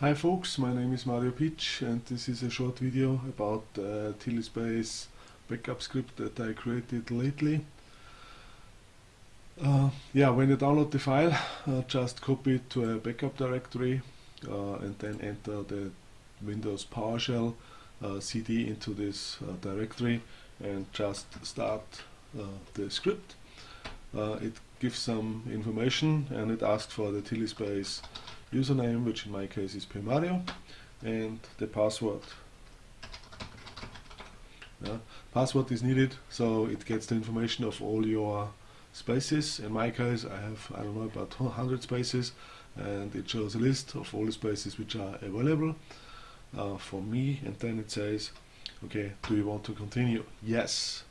Hi folks, my name is Mario Pitsch and this is a short video about uh, TiddlySpace backup script that I created lately. Uh, yeah, when you download the file, uh, just copy it to a backup directory uh, and then enter the Windows PowerShell uh, CD into this uh, directory and just start uh, the script. it gives some information and it asks for the TiddlySpace username, which in my case is pmario, and the password. Yeah. Password is needed, so it gets the information of all your spaces. In my case, I have, I don't know, about 100 spaces, and it shows a list of all the spaces which are available uh, for me, and then it says, okay, do you want to continue? Yes.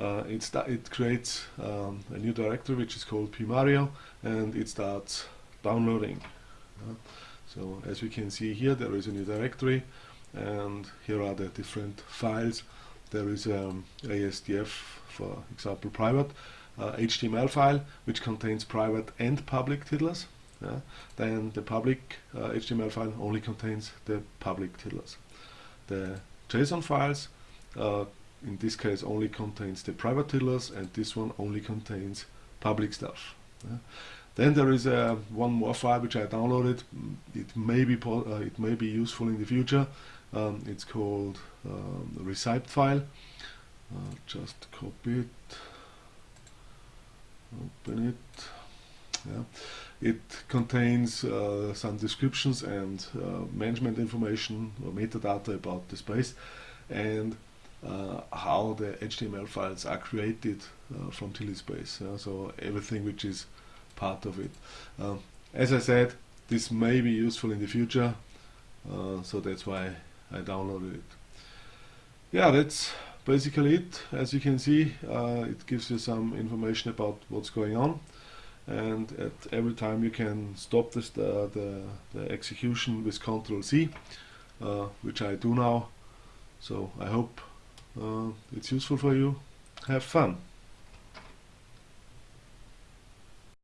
Uh, it, it creates um, a new directory which is called pmario, and it starts downloading. So as we can see here there is a new directory and here are the different files. There is um, ASDF for example private uh, HTML file which contains private and public tiddlers. Then the public uh, HTML file only contains the public tiddlers. The JSON files uh, in this case only contains the private tiddlers and this one only contains public stuff. Then there is uh, one more file which I downloaded. It may be uh, it may be useful in the future. Um, it's called um, the receipt file. Uh, just copy it, open it. Yeah. It contains uh, some descriptions and uh, management information or metadata about the space and uh, how the HTML files are created from TiddlySpace. so everything which is part of it. Um, as I said, this may be useful in the future, uh, so that's why I downloaded it. Yeah, that's basically it. As you can see, uh, it gives you some information about what's going on and at every time you can stop this, the, the, the execution with Ctrl C, uh, which I do now. So I hope uh, it's useful for you. Have fun!